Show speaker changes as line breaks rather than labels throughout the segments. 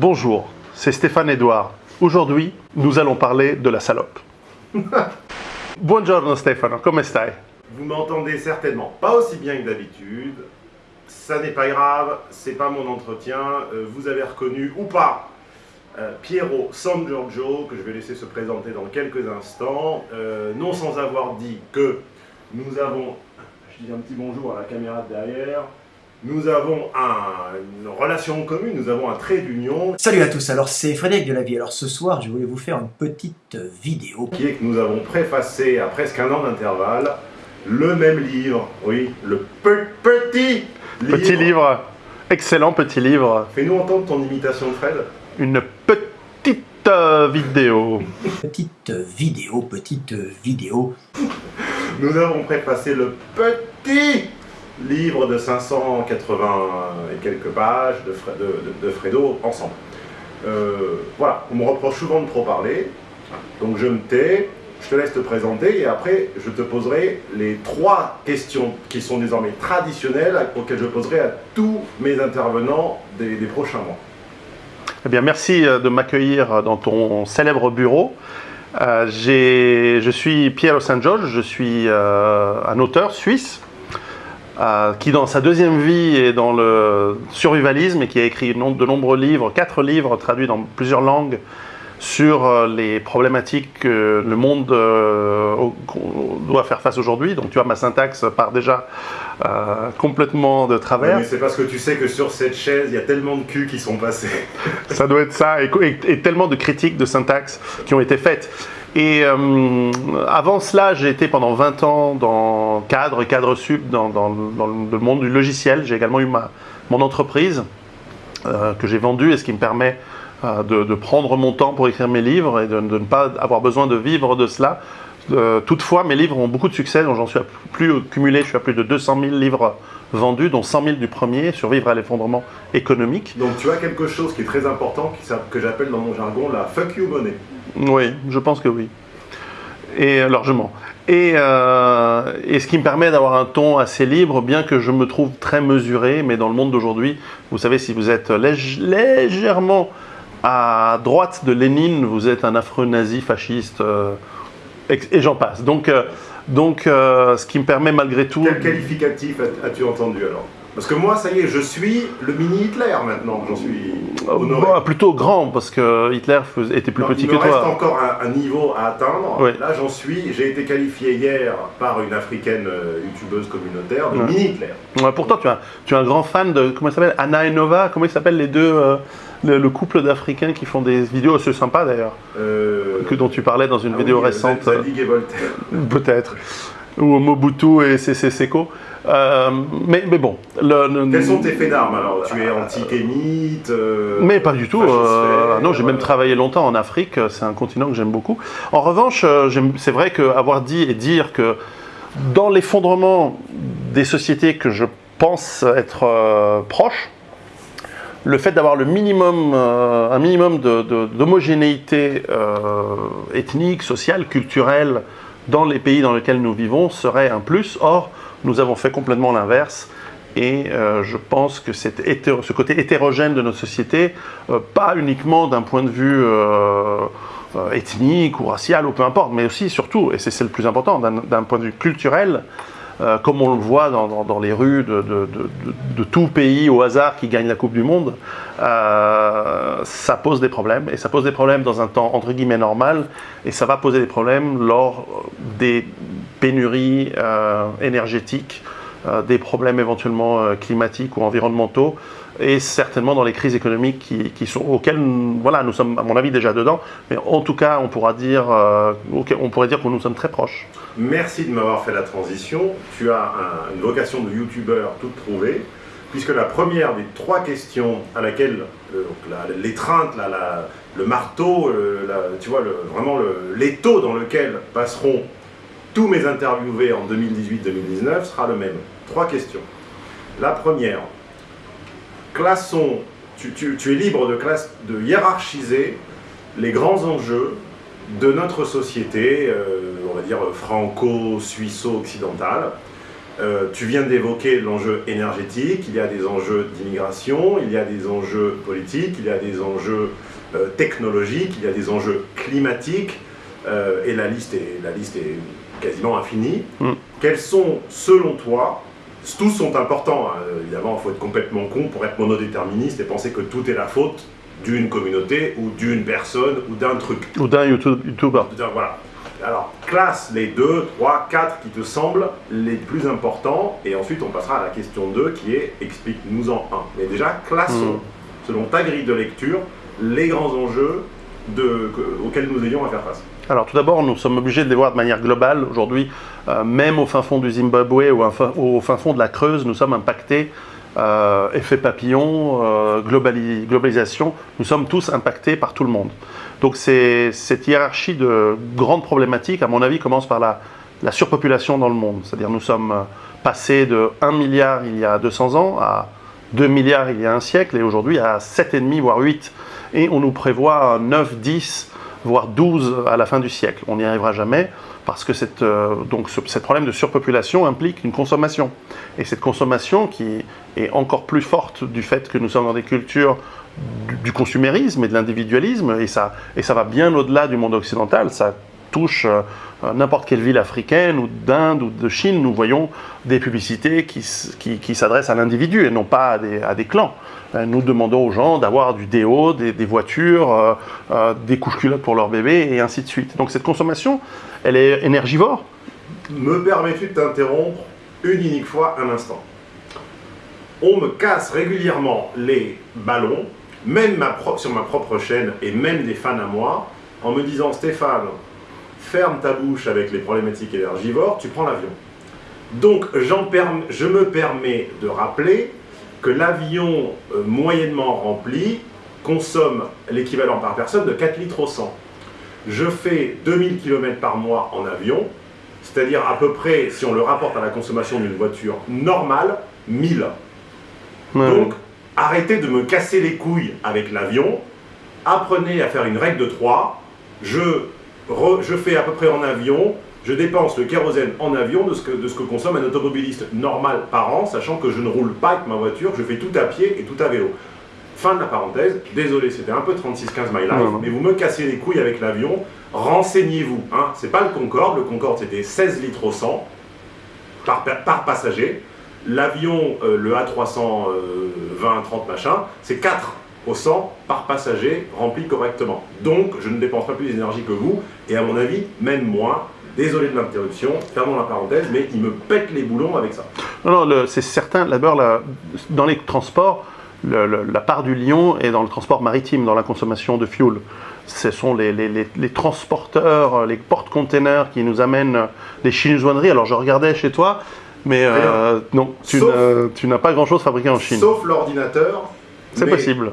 Bonjour, c'est Stéphane Edouard. Aujourd'hui, nous allons parler de la salope. Buongiorno Stefano, come stai?
Vous m'entendez certainement pas aussi bien que d'habitude. Ça n'est pas grave, c'est pas mon entretien. Euh, vous avez reconnu ou pas euh, Piero San Giorgio, que je vais laisser se présenter dans quelques instants. Euh, non sans avoir dit que nous avons, je dis un petit bonjour à la caméra de derrière, nous avons un- une relation commune, nous avons un trait d'union
Salut à tous, alors c'est Frédéric de la Vie. Alors ce soir, je voulais vous faire une petite vidéo.
qui est que nous avons préfacé à presque un an d'intervalle le même livre, oui, le pe- petit livre.
Petit livre, excellent petit livre,
Fais-nous entendre ton imitation de Fred.
une petite euh, vidéo.
Petite vidéo, petite vidéo.
Nous avons préfacé le petit livre de 580 et quelques pages de, Fre- de- de- de Fredo ensemble. Euh, voilà, on me reproche souvent de trop parler, donc je me tais, je te laisse te présenter et après je te poserai les trois questions qui sont désormais traditionnelles auxquelles je poserai à tous mes intervenants des, prochains mois.
Eh bien, merci euh, de m'accueillir dans ton célèbre bureau. Euh, je suis Piero San Giorgio, je suis euh, un auteur suisse euh, qui, dans sa deuxième vie, est dans le survivalisme et qui a écrit de nombreux livres, quatre livres traduits dans plusieurs langues sur euh, les problématiques que le monde euh, doit faire face aujourd'hui. Donc, tu vois, ma syntaxe part déjà euh, complètement de travers.
Mais c'est parce que tu sais que sur cette chaise, il y a tellement de culs qui sont passés.
Ça doit être ça, et, et- et tellement de critiques de syntaxe qui ont été faites. Et euh, avant cela, j'ai été pendant 20 ans dans cadre cadre sup dans, le monde du logiciel. J'ai également eu ma, mon entreprise euh, que j'ai vendue et ce qui me permet euh, de, prendre mon temps pour écrire mes livres et de, ne pas avoir besoin de vivre de cela. Toutefois, mes livres ont beaucoup de succès, donc j'en suis à plus cumulé, je suis à plus de 200 000 livres vendus, dont 100 000 du premier, Survivre à l'effondrement économique.
Donc tu as quelque chose qui est très important, que j'appelle dans mon jargon la fuck you money.
Oui, je pense que oui. Et euh, largement. Et, euh, et ce qui me permet d'avoir un ton assez libre, bien que je me trouve très mesuré, mais dans le monde d'aujourd'hui, vous savez, si vous êtes lég- légèrement à droite de Lénine, vous êtes un affreux nazi fasciste, euh, et, j'en passe. Donc, donc ce qui me permet malgré tout...
Quel qualificatif as- as-tu entendu alors? Parce que moi, ça y est, je suis le mini Hitler maintenant, j'en suis honoré.
Bah, plutôt grand, parce que Hitler était plus
Non,
petit
il
que
me reste
toi.
encore un, un niveau à atteindre.
Oui.
Là, j'en suis. J'ai été qualifié hier par une africaine euh, youtubeuse communautaire de
Ouais.
mini Hitler.
Ouais, pourtant, tu es, un, tu es un grand fan de. Comment il s'appelle Anna et Nova Comment ils s'appellent les deux euh, le, le couple d'Africains qui font des vidéos assez sympas d'ailleurs,
Euh,
que dont tu parlais dans une
ah
vidéo
oui,
récente,
Zadig et Voltaire.
euh, peut-être. Ou Mobutu et CC Seko. Euh, mais, mais bon. Le,
Quels sont tes faits d'armes alors? Tu es antisémite euh,
Mais pas du tout. euh, non, j'ai même
euh,
travaillé longtemps en Afrique. C'est un continent que j'aime beaucoup. En revanche, c'est vrai qu'avoir dit et dire que dans l'effondrement des sociétés que je pense être proches, le fait d'avoir le minimum, un minimum d'homogénéité ethnique, sociale, culturelle dans les pays dans lesquels nous vivons serait un plus. Or, nous avons fait complètement l'inverse. Et euh, je pense que ce côté hétérogène de notre société, euh, pas uniquement d'un point de vue euh, ethnique ou racial ou peu importe, mais aussi, surtout, et c'est le plus important, d'un point de vue culturel, comme on le voit dans, dans- les rues de, de- de- de- tout pays au hasard qui gagne la Coupe du Monde, ça pose des problèmes. Et ça pose des problèmes dans un temps entre guillemets normal, et ça va poser des problèmes lors des pénuries euh, énergétiques, euh, des problèmes éventuellement euh, climatiques ou environnementaux, et certainement dans les crises économiques qui, sont, auxquelles voilà, nous sommes, à mon avis, déjà dedans. Mais en tout cas, on, pourra dire, on pourrait dire que nous sommes très proches.
Merci de m'avoir fait la transition. Tu as un- une vocation de youtubeur toute trouvée, puisque la première des trois questions à laquelle l'étreinte, la- la- le marteau, tu vois, le- vraiment l'étau dans lequel passeront tous mes interviewés en 2018-2019 sera le même. Trois questions. La première, classons, tu, tu- es libre de, classe, de hiérarchiser les grands enjeux de notre société, euh, on va dire franco-suisso-occidentale, Euh, tu viens d'évoquer l'enjeu énergétique, il y a des enjeux d'immigration, il y a des enjeux politiques, il y a des enjeux euh, technologiques, il y a des enjeux climatiques, et la liste, est, la liste est quasiment infinie.
Mm.
Quels sont, selon toi, tous sont importants, hein, évidemment, il faut être complètement con pour être monodéterministe et penser que tout est la faute d'une communauté ou d'une personne ou d'un truc.
Ou d'un YouTube- YouTuber.
Voilà. Alors, classe les 2, 3, 4 qui te semblent les plus importants, et ensuite on passera à la question 2 qui est explique-nous en un. Mais déjà, classons, selon ta grille de lecture, les grands enjeux de- que- auxquels nous ayons à faire face.
Alors tout d'abord, nous sommes obligés de les voir de manière globale. Aujourd'hui, euh, même au fin fond du Zimbabwe ou au fin- fond de la Creuse, nous sommes impactés. euh, effet papillon, euh, globali- globalisation, nous sommes tous impactés par tout le monde. Donc cette hiérarchie de grandes problématiques, à mon avis, commence par la, la surpopulation dans le monde. C'est-à-dire nous sommes passés de 1 milliard il y a 200 ans à 2 milliards il y a un siècle et aujourd'hui à 7,5 voire 8. Et on nous prévoit 9, 10 voire 12 à la fin du siècle. On n'y arrivera jamais parce que cette, euh, donc ce cette problème de surpopulation implique une consommation. Et cette consommation qui est encore plus forte du fait que nous sommes dans des cultures du, du consumérisme et de l'individualisme, et ça, et ça va bien au-delà du monde occidental, ça touche euh, n'importe quelle ville africaine ou d'Inde ou de Chine, nous voyons des publicités qui, qui, qui s'adressent à l'individu et non pas à des, à des clans. Euh, Nous demandons aux gens d'avoir du déo, des, des voitures, euh, des couches culottes pour leur bébé et ainsi de suite. Donc cette consommation, elle est énergivore.
Me permets-tu de t'interrompre une unique fois un instant? On me casse régulièrement les ballons, même ma sur ma propre chaîne et même des fans à moi, en me disant Stéphane, ferme ta bouche avec les problématiques énergivores, tu prends l'avion. Donc perm- je me permets de rappeler que l'avion euh, moyennement rempli consomme l'équivalent par personne de 4 litres au 100. Je fais 2000 km par mois en avion, c'est-à-dire à peu près, si on le rapporte à la consommation d'une voiture normale, 1000.
Ouais.
Donc, arrêtez de me casser les couilles avec l'avion. Apprenez à faire une règle de 3. Je, re- je fais à peu près en avion. Je dépense le kérosène en avion de ce, que, de ce que consomme un automobiliste normal par an, sachant que je ne roule pas avec ma voiture, je fais tout à pied et tout à vélo. Fin de la parenthèse. Désolé, c'était un peu 36-15 my life, mais vous me cassez les couilles avec l'avion. Renseignez-vous. Hein. C'est pas le Concorde. Le Concorde, c'était 16 litres au 100 par, pa- par passager. L'avion, euh, le A320-30 machin, c'est 4 au 100 par passager rempli correctement. Donc, je ne dépense pas plus d'énergie que vous, et à mon avis, même moins. Désolé de l'interruption, fermons la parenthèse, mais il me pète les boulons avec ça.
Non, non, c'est certain. D'abord, dans les transports, le- le- la part du lion est dans le transport maritime, dans la consommation de fuel. Ce sont les, les- les- les transporteurs, les porte-containers qui nous amènent les chinoiseries. Alors, je regardais chez toi, mais euh, non, tu n'as- pas grand-chose fabriqué en Chine.
Sauf l'ordinateur.
C'est possible.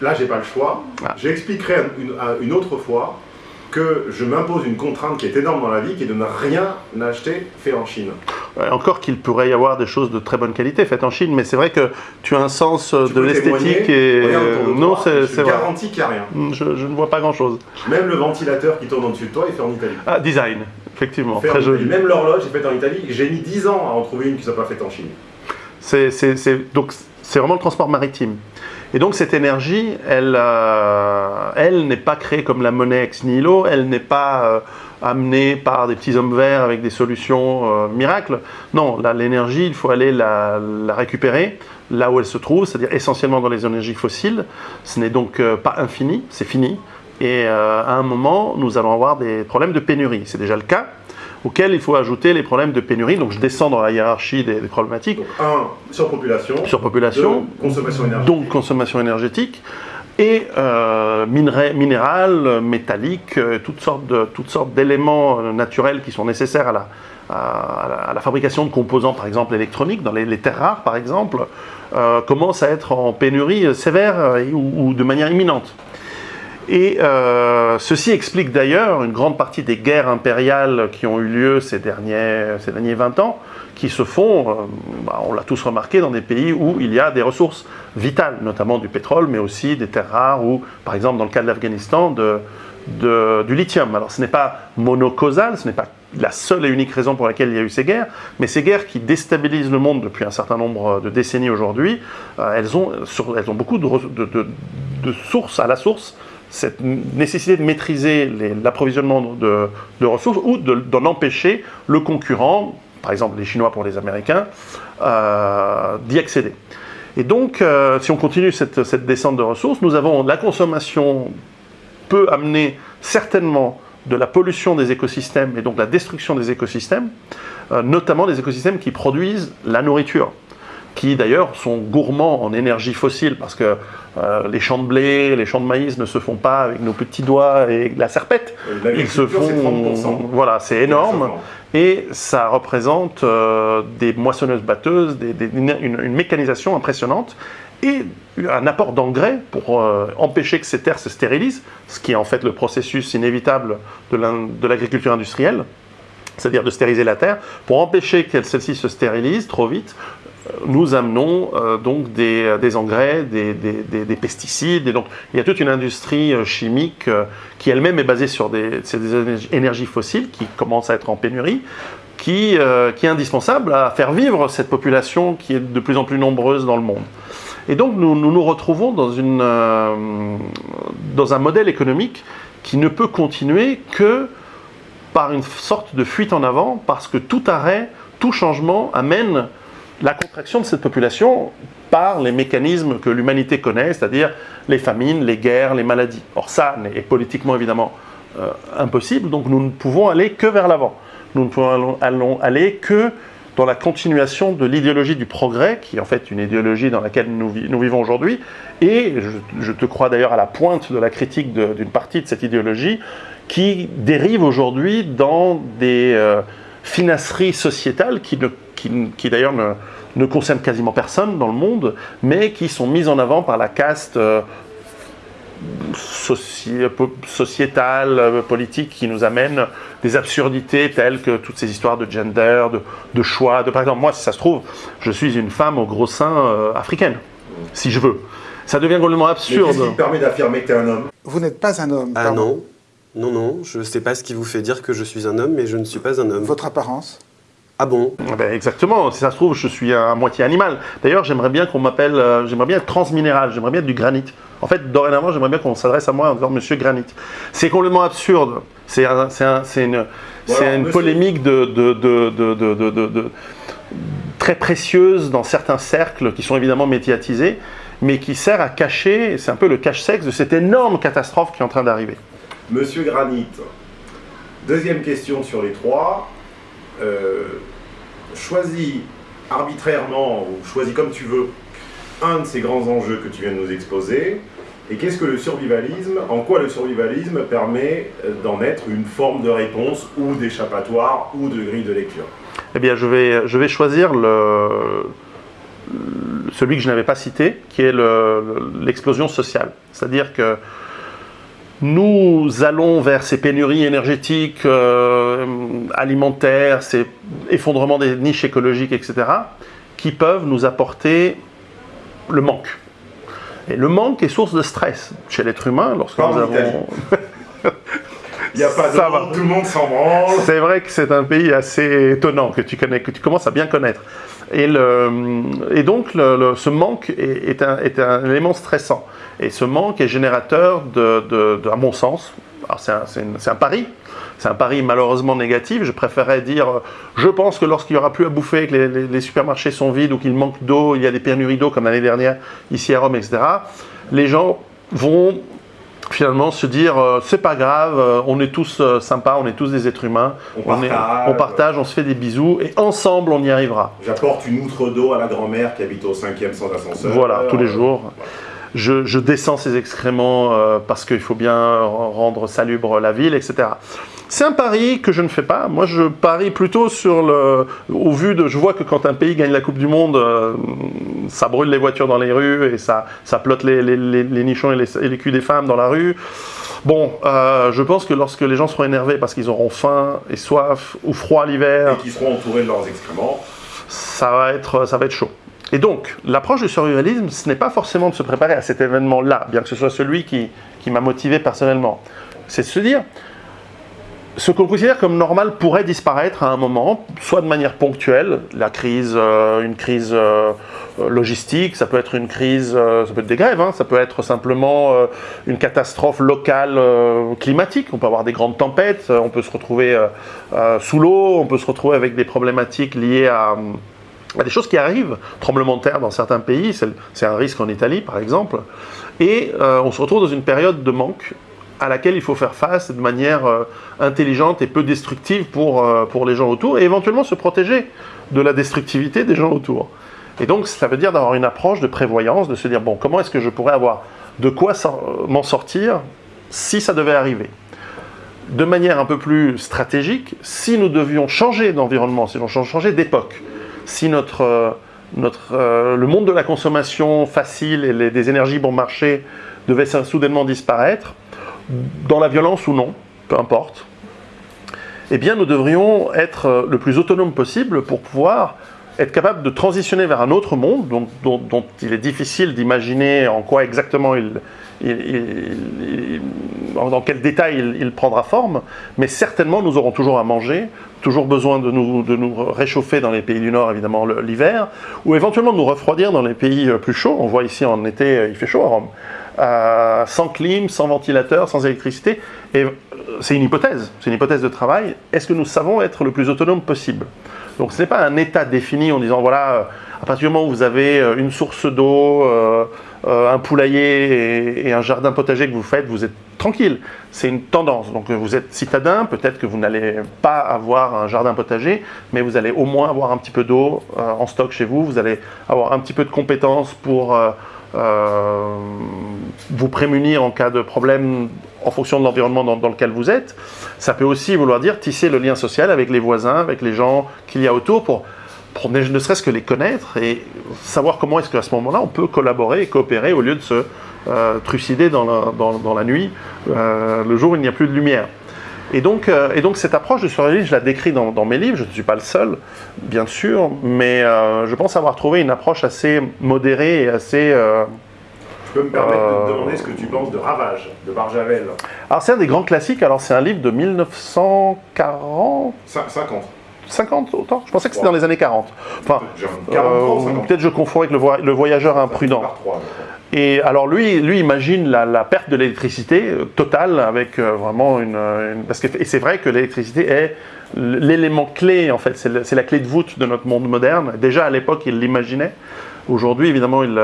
Là, j'ai pas le choix.
Ah.
J'expliquerai un- une, autre fois que je m'impose une contrainte qui est énorme dans la vie, qui est de ne rien acheter fait en Chine.
Euh, Encore qu'il pourrait y avoir des choses de très bonne qualité faites en Chine, mais c'est vrai que tu as un sens euh,
Tu
de l'esthétique et
de
non, c'est vrai.
garantis qu'il n'y a rien.
Je, je ne vois pas grand-chose.
Même le ventilateur qui tourne au-dessus de toi est fait en Italie.
Ah, design, effectivement,
Fait
très joli.
Même l'horloge est faite en Italie. J'ai mis 10 ans à en trouver une qui ne soit pas faite en Chine.
C'est- donc c'est vraiment le transport maritime. Et donc cette énergie, elle, euh, elle n'est pas créée comme la monnaie ex nihilo, elle n'est pas euh, amenée par des petits hommes verts avec des solutions euh, miracles. Non, l'énergie, il faut aller la, récupérer là où elle se trouve, c'est-à-dire essentiellement dans les énergies fossiles. Ce n'est donc pas infini, c'est fini. Et à un moment, nous allons avoir des problèmes de pénurie. C'est déjà le cas auquel il faut ajouter les problèmes de pénurie. Donc je descends dans la hiérarchie des- des problématiques
Donc, un, surpopulation.
surpopulation,
Deux, consommation énergétique.
donc consommation énergétique, et euh, minerais, minéral, euh, métallique, toutes sortes de- toutes sortes d'éléments euh, naturels qui sont nécessaires à la, à, la, à la fabrication de composants, par exemple électroniques, dans les, les terres rares, par exemple, euh, commencent à être en pénurie euh, sévère euh, ou de manière imminente. Et euh, ceci explique d'ailleurs une grande partie des guerres impériales qui ont eu lieu ces derniers, ces derniers 20 ans, qui se font, euh, bah, on l'a tous remarqué, dans des pays où il y a des ressources vitales, notamment du pétrole, mais aussi des terres rares, ou par exemple dans le cas de l'Afghanistan, du lithium. Alors ce n'est pas monocausal, ce n'est pas la seule et unique raison pour laquelle il y a eu ces guerres, mais ces guerres qui déstabilisent le monde depuis un certain nombre de décennies aujourd'hui, euh, elles, ont, beaucoup de, sources à la source cette nécessité de maîtriser l'approvisionnement de, ressources ou d'en empêcher le concurrent, par exemple les Chinois pour les Américains, euh, d'y accéder. Et donc, euh, si on continue cette, descente de ressources, nous avons la consommation peut amener certainement de la pollution des écosystèmes et donc la destruction des écosystèmes, euh, notamment des écosystèmes qui produisent la nourriture, qui d'ailleurs sont gourmands en énergie fossile parce que euh, les champs de blé, les champs de maïs ne se font pas avec nos petits doigts et la serpette. Ils se font. Voilà, c'est énorme. Et ça représente euh, des moissonneuses batteuses, une, mécanisation impressionnante et un apport d'engrais pour euh, empêcher que ces terres se stérilisent, ce qui est en fait le processus inévitable de l'agriculture industrielle, c'est-à-dire de stériliser la terre, pour empêcher que celle-ci se stérilise trop vite, nous amenons euh, donc des, engrais, des, pesticides, et donc il y a toute une industrie chimique qui elle-même est basée sur des, énergies fossiles qui commencent à être en pénurie, qui, est indispensable à faire vivre cette population qui est de plus en plus nombreuse dans le monde. Et donc nous nous, retrouvons euh, dans un modèle économique qui ne peut continuer que par une sorte de fuite en avant, parce que tout arrêt, tout changement amène la contraction de cette population par les mécanismes que l'humanité connaît, c'est-à-dire les famines, les guerres, les maladies. Or ça est politiquement évidemment euh, impossible, donc nous ne pouvons aller que vers l'avant. Nous ne pouvons aller que dans la continuation de l'idéologie du progrès, qui est en fait une idéologie dans laquelle nous, vivons aujourd'hui, et je, te crois d'ailleurs à la pointe de la critique d'une partie de cette idéologie, qui dérive aujourd'hui dans des euh, finasseries sociétales qui, qui, d'ailleurs ne, ne, concernent quasiment personne dans le monde, mais qui sont mises en avant par la caste euh, sociétale, euh, politique qui nous amène des absurdités telles que toutes ces histoires de gender, de, choix. De, par exemple, moi, si ça se trouve, je suis une femme au gros sein euh, africaine, si je veux. Ça devient complètement absurde.
Qu'est-ce qui permet d'affirmer que tu es un homme?
Vous n'êtes pas un homme.
Ah non. Non, non, je ne sais pas ce qui vous fait dire que je suis un homme, mais je ne suis pas un homme.
Votre apparence?
Ah bon?
Eh ben Exactement, si ça se trouve, je suis à moitié animal. D'ailleurs, j'aimerais bien qu'on m'appelle, euh, j'aimerais bien être transminéral, j'aimerais bien être du granit. En fait, dorénavant, j'aimerais bien qu'on s'adresse à moi en disant Monsieur Granit. C'est complètement absurde. C'est une, une polémique de, de, très précieuse dans certains cercles qui sont évidemment médiatisés, mais qui sert à cacher, c'est un peu le cache-sexe de cette énorme catastrophe qui est en train d'arriver.
Monsieur Granit, deuxième question sur les trois. Euh, choisis arbitrairement, ou choisis comme tu veux, un de ces grands enjeux que tu viens de nous exposer, et qu'est-ce que le survivalisme En quoi le survivalisme permet euh, d'en être une forme de réponse ou d'échappatoire ou de grille de lecture?
Eh bien, je vais, je vais choisir celui que je n'avais pas cité, qui est l'explosion sociale. C'est-à-dire que nous allons vers ces pénuries énergétiques, euh, alimentaires, ces effondrements des niches écologiques, etc., qui peuvent nous apporter le manque. Et le manque est source de stress chez l'être humain lorsque nous avons...
Il n'y a pas de tout le monde s'en branle.
C'est vrai que c'est un pays assez étonnant que tu connais, que tu commences à bien connaître. Et, le, et donc, ce manque est, un, est, un, élément stressant. Et ce manque est générateur, de, à mon sens, c'est un, un, pari, c'est un pari malheureusement négatif. Je préférerais dire, je pense que lorsqu'il n'y aura plus à bouffer, que les, supermarchés sont vides ou qu'il manque d'eau, il y a des pénuries d'eau comme l'année dernière ici à Rome, etc., les gens vont finalement se dire euh, c'est pas grave, euh, on est tous euh, sympas, on est tous des êtres humains, on, on, partage, on se fait des bisous et ensemble on y arrivera.
J'apporte une outre d'eau à la grand-mère qui habite au cinquième sans ascenseur.
Voilà, tous les jours je, descends ces excréments euh, parce qu'il faut bien rendre salubre la ville, etc. C'est un pari que je ne fais pas. Moi, je parie plutôt sur le. Au vu de. Je vois que quand un pays gagne la Coupe du Monde, euh, ça brûle les voitures dans les rues et ça, ça plotte les, nichons et les, culs des femmes dans la rue. Bon, euh, je pense que lorsque les gens seront énervés parce qu'ils auront faim et soif ou froid l'hiver.
Et qu'ils seront entourés de leurs excréments.
Ça va être, ça va être chaud. Et donc, l'approche du survivalisme, ce n'est pas forcément de se préparer à cet événement-là, bien que ce soit celui qui, m'a motivé personnellement. C'est de se dire, ce qu'on considère comme normal pourrait disparaître à un moment, soit de manière ponctuelle, la crise, euh, une crise euh, logistique, ça peut être une crise, euh, ça peut être des grèves, hein, ça peut être simplement une catastrophe locale climatique. On peut avoir des grandes tempêtes, on peut se retrouver sous l'eau, on peut se retrouver avec des problématiques liées à, à des choses qui arrivent, tremblements de terre dans certains pays, c'est un risque en Italie par exemple, et euh, on se retrouve dans une période de manque à laquelle il faut faire face de manière euh, intelligente et peu destructive pour, euh, pour les gens autour, et éventuellement se protéger de la destructivité des gens autour. Et donc ça veut dire d'avoir une approche de prévoyance, de se dire, bon, comment est-ce que je pourrais avoir de quoi m'en sortir si ça devait arriver? De manière un peu plus stratégique, si nous devions changer d'environnement, si nous changer d'époque, si notre, euh, notre, euh, le monde de la consommation facile et des énergies bon marché devait soudainement disparaître, dans la violence ou non, peu importe, eh bien nous devrions être euh, le plus autonome possible pour pouvoir être capable de transitionner vers un autre monde dont il est difficile d'imaginer en quoi exactement il, dans quel détail il, prendra forme, mais certainement nous aurons toujours à manger, toujours besoin de nous, réchauffer dans les pays du Nord, évidemment, l'hiver, ou éventuellement de nous refroidir dans les pays euh, plus chauds. On voit ici en été, euh, il fait chaud à Rome. Euh, sans clim, sans ventilateur, sans électricité. C'est une hypothèse, c'est une hypothèse de travail. Est-ce que nous savons être le plus autonome possible? Donc ce n'est pas un état défini en disant voilà, à partir du moment où vous avez euh, une source d'eau, euh, euh, un poulailler et, un jardin potager que vous faites, vous êtes tranquille. C'est une tendance. Donc vous êtes citadin, peut-être que vous n'allez pas avoir un jardin potager, mais vous allez au moins avoir un petit peu d'eau en stock chez vous. Vous allez avoir un petit peu de compétences pour vous prémunir en cas de problème en fonction de l'environnement dans, dans lequel vous êtes. Ça peut aussi vouloir dire tisser le lien social avec les voisins, avec les gens qu'il y a autour pour, pour ne, serait-ce que les connaître et savoir comment est-ce qu'à ce moment-là on peut collaborer et coopérer au lieu de se euh, trucider dans la, dans, dans la nuit, euh, le jour où il n'y a plus de lumière. Et donc, euh, et donc cette approche de survie, je la décris dans, dans mes livres, je ne suis pas le seul, bien sûr, mais je pense avoir trouvé une approche assez modérée et assez...
Je peux me permettre de te demander ce que tu penses de Ravage, de Barjavel.
Alors c'est un des grands classiques, alors c'est un livre de 1940,
Cin- 50.
50 autant Je pensais que c'était dans les années 40. Enfin,
Genre 43 ou
euh,
50.
peut-être je confonds avec le, voyageur imprudent. Et alors lui, lui imagine la, la perte de l'électricité euh, totale avec euh, vraiment une, une- parce que et c'est vrai que l'électricité est l'élément clé en fait, c'est la clé de voûte de notre monde moderne. Déjà à l'époque il l'imaginait. Aujourd'hui évidemment il,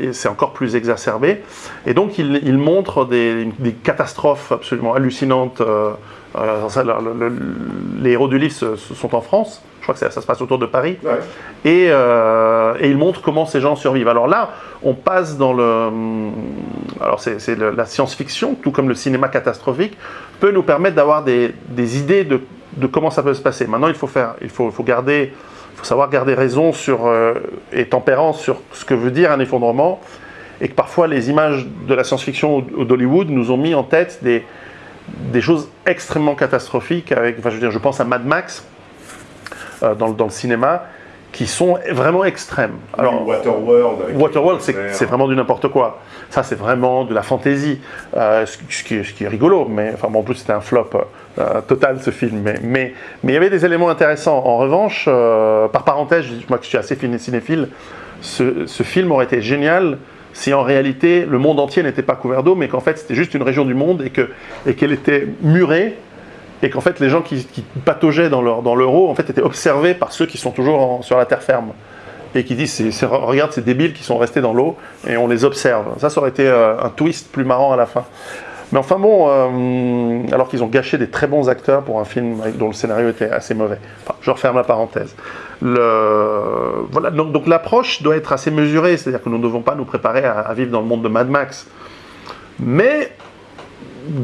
il- c'est encore plus exacerbé. Et donc il, il montre des, des catastrophes absolument hallucinantes. euh, euh, le- le- les héros du livre se- se sont en France. Je crois que ça, ça se passe autour de Paris
Ouais.
et, euh, et il montre comment ces gens survivent. Alors là, on passe dans le... Alors c'est la science-fiction, tout comme le cinéma catastrophique, peut nous permettre d'avoir des, des idées de, de comment ça peut se passer. Maintenant, il faut, faire, il faut, il faut, garder, il faut savoir garder raison sur, euh, et tempérance sur ce que veut dire un effondrement, et que parfois les images de la science-fiction ou d'Hollywood nous ont mis en tête des, des choses extrêmement catastrophiques. Avec, enfin, je veux dire, je pense à Mad Max euh, dans, le- dans le cinéma, qui sont vraiment extrêmes.
Alors, Waterworld.
Waterworld, c'est vraiment du n'importe quoi. Ça, c'est vraiment de la fantaisie, euh, ce, ce qui est, ce qui est rigolo. Mais enfin, bon, en plus, c'était un flop euh, total ce film. Mais, mais, mais il y avait des éléments intéressants. En revanche, par parenthèse, je moi qui suis assez cinéphile, ce, ce film aurait été génial si en réalité le monde entier n'était pas couvert d'eau, mais qu'en fait c'était juste une région du monde et que et qu'elle était murée et qu'en fait les gens qui, pataugeaient dans leur dans l'euro en fait étaient observés par ceux qui sont toujours sur la terre ferme et qui disent regarde ces débiles qui sont restés dans l'eau et on les observe. Ça, ça aurait été euh, un twist plus marrant à la fin. Mais enfin bon, euh, alors qu'ils ont gâché des très bons acteurs pour un film dont le scénario était assez mauvais. Enfin, je referme la parenthèse. Voilà, donc, l'approche doit être assez mesurée, c'est-à-dire que nous ne devons pas nous préparer à, vivre dans le monde de Mad Max. Mais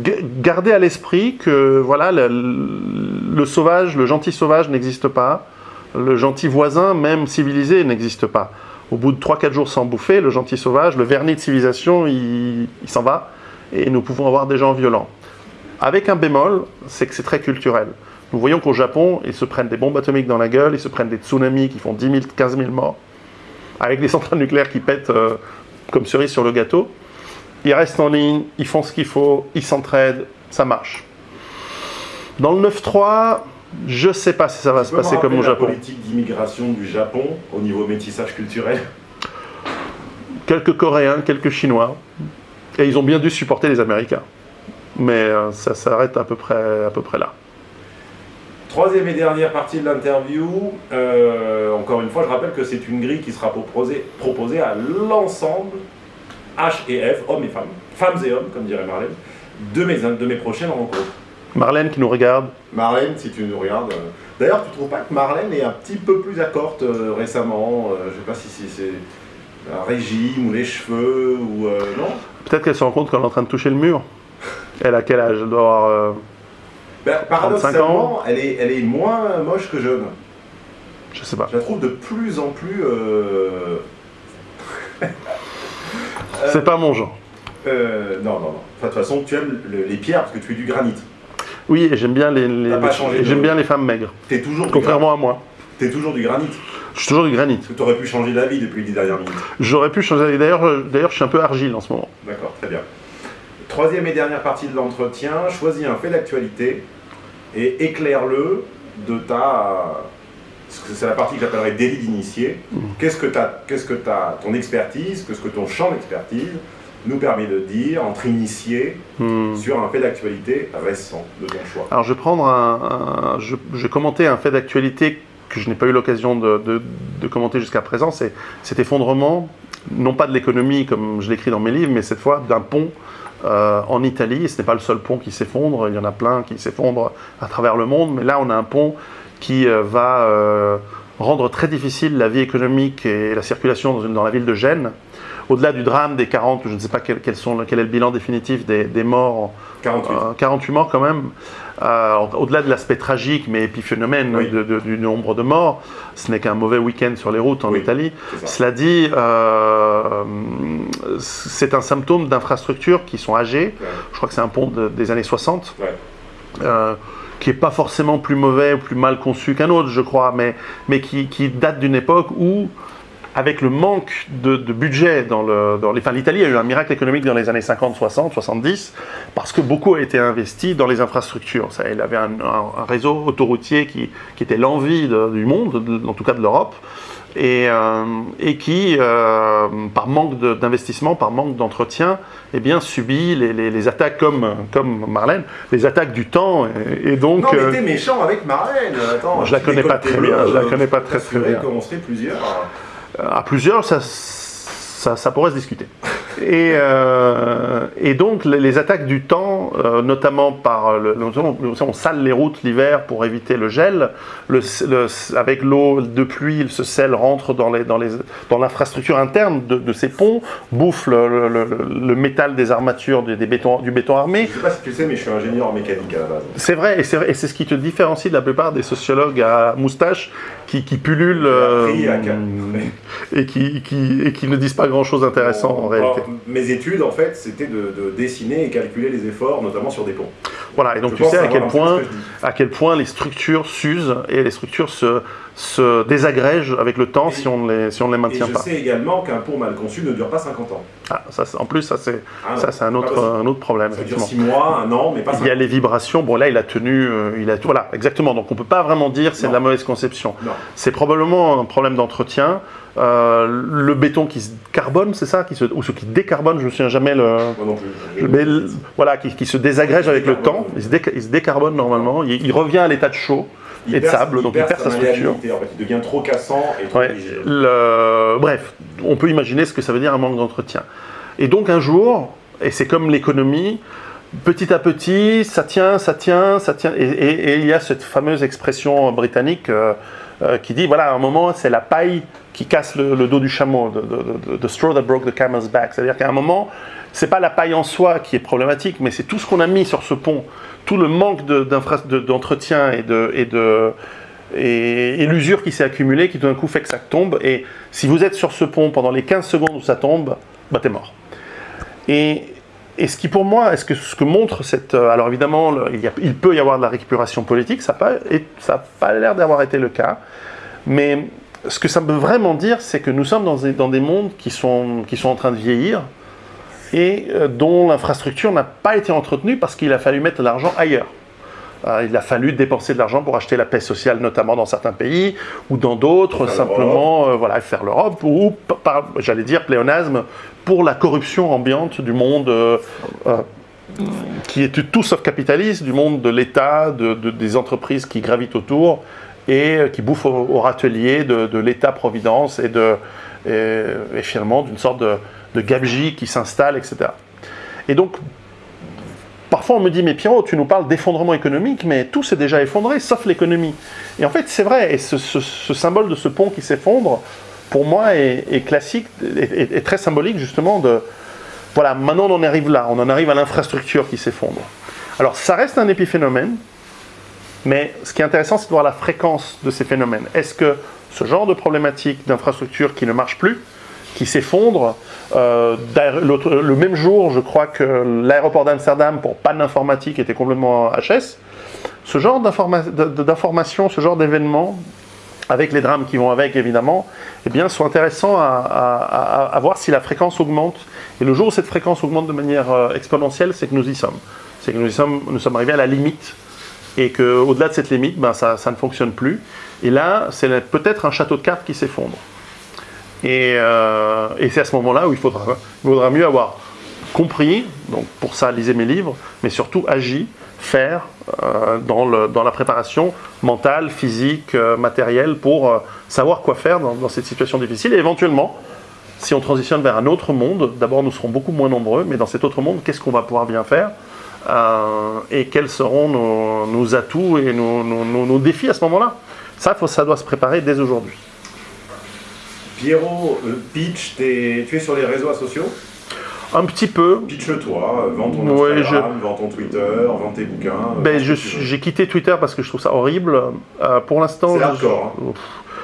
g- garder à l'esprit que voilà, le, sauvage, le gentil sauvage n'existe pas, le gentil voisin, même civilisé, n'existe pas. Au bout de 3-4 jours sans bouffer, le gentil sauvage, le vernis de civilisation, il, il s'en va, et nous pouvons avoir des gens violents. Avec un bémol, c'est que c'est très culturel. Nous voyons qu'au Japon, ils se prennent des bombes atomiques dans la gueule, ils se prennent des tsunamis qui font 10 000, 15 000 morts, avec des centrales nucléaires qui pètent euh, comme cerise sur le gâteau. Ils restent en ligne, ils font ce qu'il faut, ils s'entraident, ça marche. Dans le 9-3, je sais pas si ça va
Tu
se passer comme au
la
Japon.
politique d'immigration du Japon au niveau métissage culturel?
Quelques Coréens, quelques Chinois. Et ils ont bien dû supporter les Américains. Mais euh, ça s'arrête à peu près, à peu près là.
Troisième et dernière partie de l'interview. Euh, encore une fois, je rappelle que c'est une grille qui sera proposée, proposée à l'ensemble, H et F, hommes et femmes, femmes et hommes, comme dirait Marlène, de mes, de mes prochaines rencontres.
Marlène qui nous regarde.
Marlène, si tu nous regardes. euh, D'ailleurs, tu trouves pas que Marlène est un petit peu plus accorte euh, récemment euh, Je sais pas si c'est- c'est un régime ou les cheveux ou euh, non?
Peut-être qu'elle se rend compte qu'elle est en train de toucher le mur. Elle a quel âge? Elle doit avoir. euh,
Ben,
35
Paradoxalement, elle est, elle est moins moche que jeune.
je sais pas.
Je la trouve de plus en plus. euh,
C'est pas mon genre.
euh, non, non, non. Enfin, de toute façon, tu aimes le- les pierres parce que tu es du granit.
Oui, et j'aime bien les, les- j'aime bien les femmes maigres.
T'es toujours,
Contrairement à moi.
t'es toujours du granit.
Je suis toujours du granit.
Que t'aurais pu changer d'avis depuis les dix dernières minutes.
J'aurais pu changer. D'ailleurs, euh, d'ailleurs, je suis un peu argile en ce moment.
D'accord, très bien. Troisième et dernière partie de l'entretien, choisis un fait d'actualité et éclaire-le de ta... C'est la partie que j'appellerais délit d'initié. Qu'est-ce que, t'as- qu'est-ce que t'as- ton expertise, qu'est-ce que ton champ d'expertise nous permet de dire entre initiés
Hmm.
sur un fait d'actualité récent de ton choix?
Alors, je vais prendre un. un- je, je vais commenter un fait d'actualité que je n'ai pas eu l'occasion de, commenter jusqu'à présent. C'est cet effondrement, non pas de l'économie comme je l'écris dans mes livres, mais cette fois d'un pont euh, en Italie. Ce n'est pas le seul pont qui s'effondre. Il y en a plein qui s'effondrent à travers le monde. Mais là, on a un pont qui euh, va euh, rendre très difficile la vie économique et la circulation dans, la ville de Gênes. Au-delà du drame des 40, je ne sais pas quel, quels sont, quel est le bilan définitif des, des morts
48.
euh, 48 morts quand même. Euh, Au-delà de l'aspect tragique mais épiphénomène
Oui.
de- de- du nombre de morts, ce n'est qu'un mauvais week-end sur les routes en
Oui,
Italie. Cela dit, euh, c'est un symptôme d'infrastructures qui sont âgées.
Ouais.
Je crois que c'est un pont de- des années 60.
Ouais.
Qui n'est pas forcément plus mauvais ou plus mal conçu qu'un autre, je crois, mais, mais qui, qui date d'une époque où, avec le manque de, budget dans le... Dans les, l'Italie a eu un miracle économique dans les années 50, 60, 70, parce que beaucoup a été investi dans les infrastructures. Il avait un, un- réseau autoroutier qui, qui était l'envie du monde, de- en tout cas de l'Europe, et, euh, et qui, euh, par manque d'investissement, par manque d'entretien, eh bien, subit les, les- les attaques comme, comme Marlène, les attaques du temps, et, et donc...
Non, mais
euh,
t'es méchant avec Marlène. Attends,
Je la connais pas très bien, je la connais pas très, très bien.
serait plusieurs.
à plusieurs, ça, ça, ça pourrait se discuter. Et, euh, et donc, les, les attaques du temps, euh, notamment par le, on sale les routes l'hiver pour éviter le gel. Le, le- avec l'eau de pluie, ce sel rentre dans l'infrastructure interne de, de ces ponts, bouffe le, métal des armatures des, des du béton armé.
Je sais pas si tu le sais, mais je suis ingénieur en mécanique à la base.
C'est vrai, et c'est ce qui te différencie de la plupart des sociologues à moustache qui, qui pullulent euh, et, qui, qui, et qui ne disent pas grand-chose d'intéressant en réalité.
mes études, en fait, c'était de, de dessiner et calculer les efforts, notamment sur des ponts.
Voilà, et donc
Je
tu sais à quel, point, à quel point les structures s'usent et les structures se, se désagrègent avec le temps
Et-
si on ne les, si on ne les
Et
maintient
je
pas.
sais également qu'un pont mal conçu ne dure pas 50 ans.
Ah, ça, c'est- en plus, ça c'est
Ah
ça, un, autre, un autre problème.
Ça dure
effectivement.
6 mois, un an, mais pas 50
Il y a les vibrations. Bon, là, il a tenu. euh, il a, voilà, exactement. Donc, on peut pas vraiment dire c'est de la mauvaise conception. C'est probablement un problème d'entretien. Euh, le béton qui se carbone, c'est ça qui se, Ou ce qui décarbone, je ne me souviens jamais le.
Non. Je-
Mais le- voilà, qui, qui se désagrège avec le temps, il se, déca- il se décarbone normalement, il, il revient à l'état de chaud
il
et de sable, donc il perd sa structure.
malléabilité, En fait, il devient trop cassant et trop
Ouais. Le- bref, on peut imaginer ce que ça veut dire un manque d'entretien. Et donc un jour, et c'est comme l'économie, petit à petit, ça tient, ça tient, ça tient. Et, et- et il y a cette fameuse expression britannique euh, euh, qui dit voilà, à un moment, c'est la paille qui casse le, le dos du chameau, the- the straw that broke the camel's back. C'est-à-dire qu'à un moment, c'est pas la paille en soi qui est problématique, mais c'est tout ce qu'on a mis sur ce pont, tout le manque d'entretien et de, l'usure qui s'est accumulée qui tout d'un coup fait que ça tombe. Et si vous êtes sur ce pont pendant les 15 secondes où ça tombe, bah t'es mort. Et, ce qui pour moi, ce que montre cette... euh, Alors évidemment, il, peut y avoir de la récupération politique, ça n'a pas, l'air d'avoir été le cas. Mais ce que ça veut vraiment dire, c'est que nous sommes dans des, mondes qui sont en train de vieillir et euh, dont l'infrastructure n'a pas été entretenue parce qu'il a fallu mettre l'argent ailleurs. Euh, il a fallu dépenser de l'argent pour acheter la paix sociale, notamment dans certains pays, ou dans d'autres, simplement euh, voilà, faire l'Europe, ou, j'allais dire, pléonasme, pour la corruption ambiante du monde euh, euh, qui est tout sauf capitaliste, du monde de l'État, de- de- des entreprises qui gravitent autour et euh, qui bouffent au, au râtelier de, de l'État-providence et, finalement d'une sorte de, de gabegie qui s'installe, etc. Et donc, parfois on me dit, mais Pierrot, tu nous parles d'effondrement économique, mais tout s'est déjà effondré, sauf l'économie. Et en fait, c'est vrai, et ce, symbole de ce pont qui s'effondre, pour moi, est, classique, est très symbolique justement de, voilà, maintenant on en arrive là, on en arrive à l'infrastructure qui s'effondre. Alors ça reste un épiphénomène, mais ce qui est intéressant, c'est de voir la fréquence de ces phénomènes. Est-ce que ce genre de problématique d'infrastructure qui ne marche plus, qui s'effondre, euh, le même jour, je crois que l'aéroport d'Amsterdam, pour panne informatique, était complètement HS, ce genre d'informations, ce genre d'événements, avec les drames qui vont avec évidemment, eh bien, sont intéressants à, voir si la fréquence augmente. Et le jour où cette fréquence augmente de manière euh, exponentielle, c'est que nous y sommes. C'est que nous sommes arrivés à la limite et qu'au-delà de cette limite, ben, ça, ça ne fonctionne plus. Et là, c'est peut-être un château de cartes qui s'effondre. Et, euh, et c'est à ce moment-là où il faudra, il mieux avoir compris, donc pour ça lisez mes livres, mais surtout agi, faire euh, dans, la préparation mentale, physique, euh, matérielle, pour savoir quoi faire dans cette situation difficile. Et éventuellement, si on transitionne vers un autre monde, d'abord nous serons beaucoup moins nombreux, mais dans cet autre monde, qu'est-ce qu'on va pouvoir bien faire? Euh, Et quels seront nos, nos atouts et nos, nos- nos- nos défis à ce moment-là? Ça, faut- ça doit se préparer dès aujourd'hui.
Pierrot, euh, pitch, tu es sur les réseaux sociaux?
Un petit peu,
Pitch-toi, euh, vends ton
Ouais,
Instagram, vends ton Twitter, vends tes bouquins. euh,
Ben, j'ai quitté Twitter parce que je trouve ça horrible. Euh, pour l'instant,
C'est
je-
hein.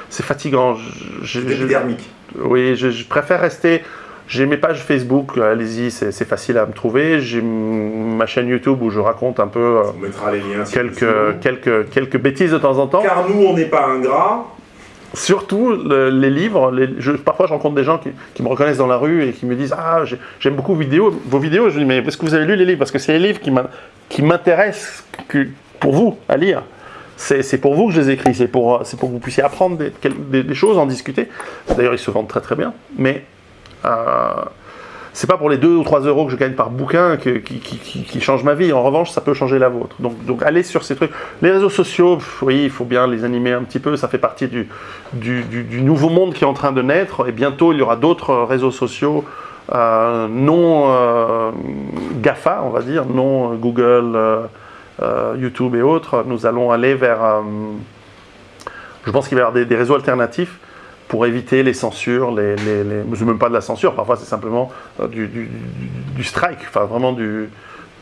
C'est fatigant.
C'est épidermique.
oui, je, je préfère rester. J'ai mes pages Facebook, euh, allez-y, c'est facile à me trouver. J'ai ma chaîne YouTube où je raconte un peu euh,
On mettra les liens.
quelques, quelques, quelques bêtises de temps en temps.
Car nous, on n'est pas ingrats.
Surtout le- les livres. les- je- parfois, je rencontre des gens qui, qui me reconnaissent dans la rue et qui me disent Ah, j'ai- j'aime beaucoup vos vidéos. Vos vidéos, je dis Mais est-ce que vous avez lu les livres? Parce que c'est les livres qui m'in- qui m'intéressent pour vous à lire. C'est pour vous que je les écris. C'est pour, pour que vous puissiez apprendre des- des choses, en discuter. D'ailleurs, ils se vendent très très bien. Mais. C'est pas pour les 2 ou 3 euros que je gagne par bouquin qui, qui, change ma vie. En revanche, ça peut changer la vôtre. Donc, allez sur ces trucs. Les réseaux sociaux, oui, il faut bien les animer un petit peu. Ça fait partie du, nouveau monde qui est en train de naître. Et bientôt, il y aura d'autres réseaux sociaux euh, non euh, GAFA, on va dire, non Google, euh, YouTube et autres. Nous allons aller vers. je pense qu'il va y avoir des réseaux alternatifs pour éviter les censures, les, les, les- même pas de la censure, parfois c'est simplement euh, du, du- du- du strike, enfin vraiment du,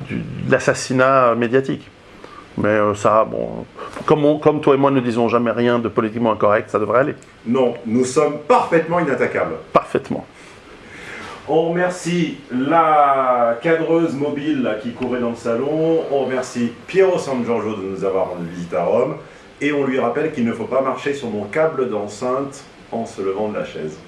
du- de l'assassinat médiatique. Mais euh, ça, bon, comme, on- comme toi et moi ne disons jamais rien de politiquement incorrect, ça devrait aller
Non, nous sommes parfaitement inattaquables.
parfaitement.
On remercie la cadreuse mobile qui courait dans le salon. On remercie Piero San Giorgio de nous avoir rendu visite à Rome. Et on lui rappelle qu'il ne faut pas marcher sur mon câble d'enceinte en se levant de la chaise.